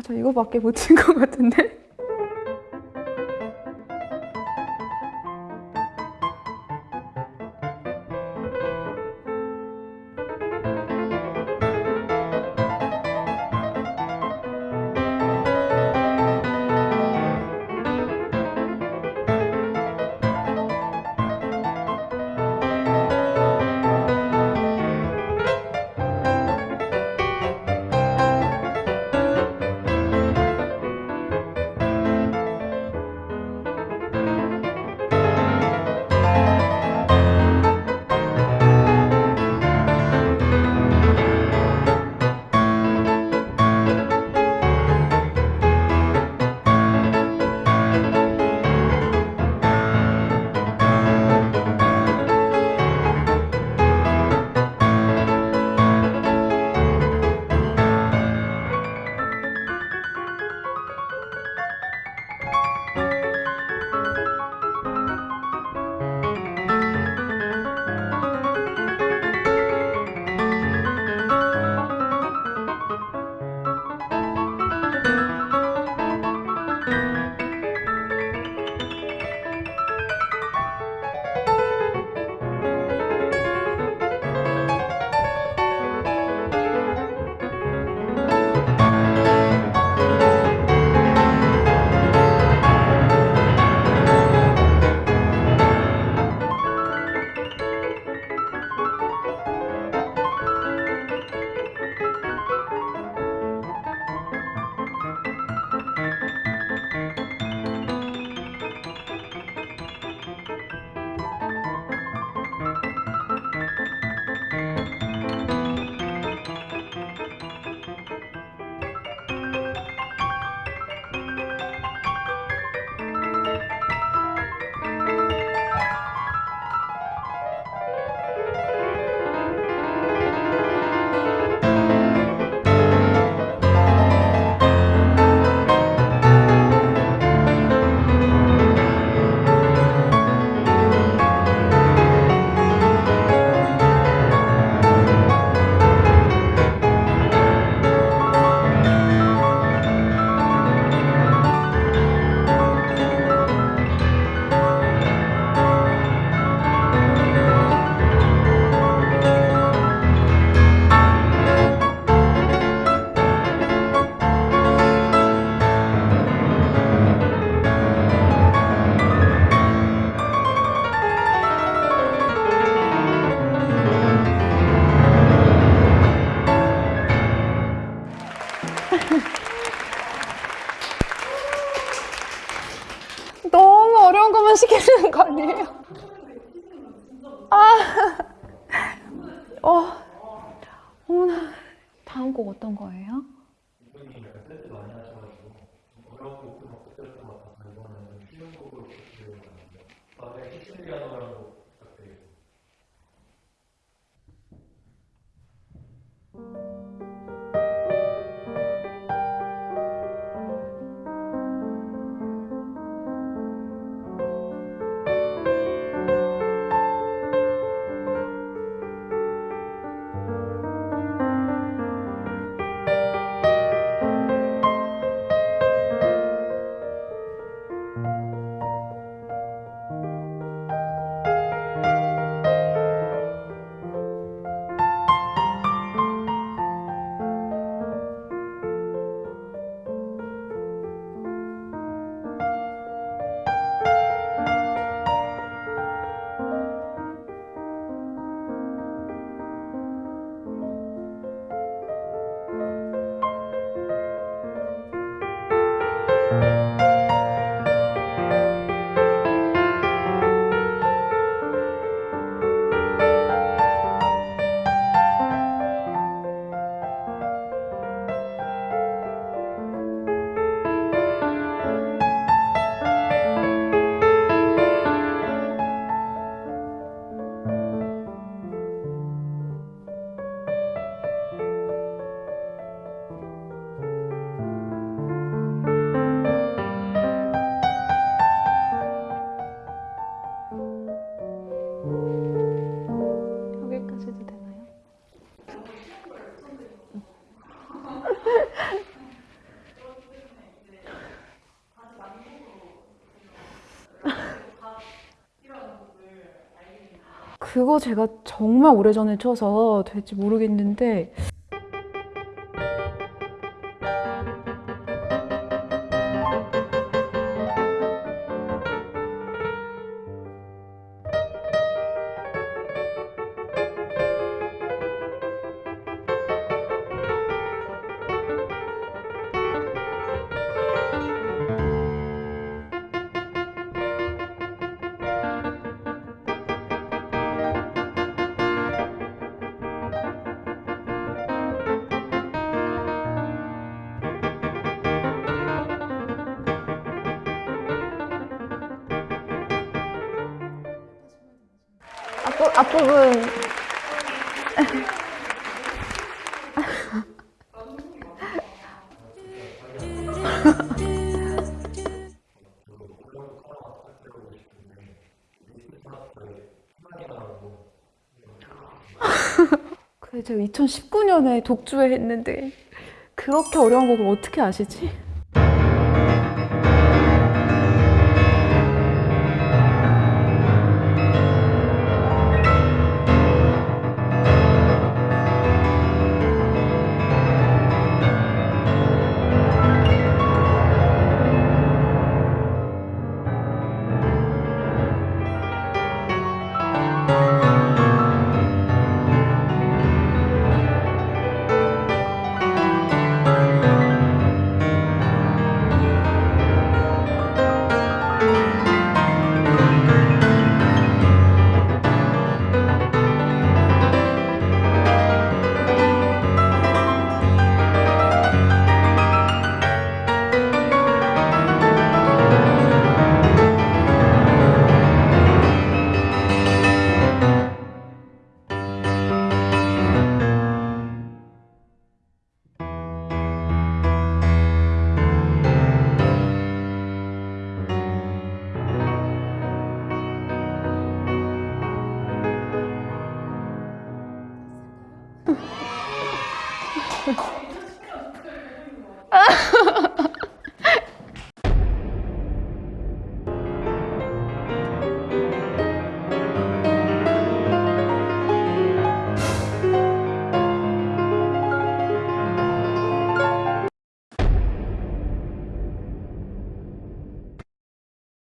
아, 저 이거밖에 못 친 것 같은데? 아, 어, 어머나. 다음 곡 어떤 거예요? 이번에 여기까지도 되나요? 그거 제가 정말 오래전에 쳐서 될지 모르겠는데 앞부분 그래 제가 2019년에 독주회 했는데 그렇게 어려운 곡을 어떻게 아시지?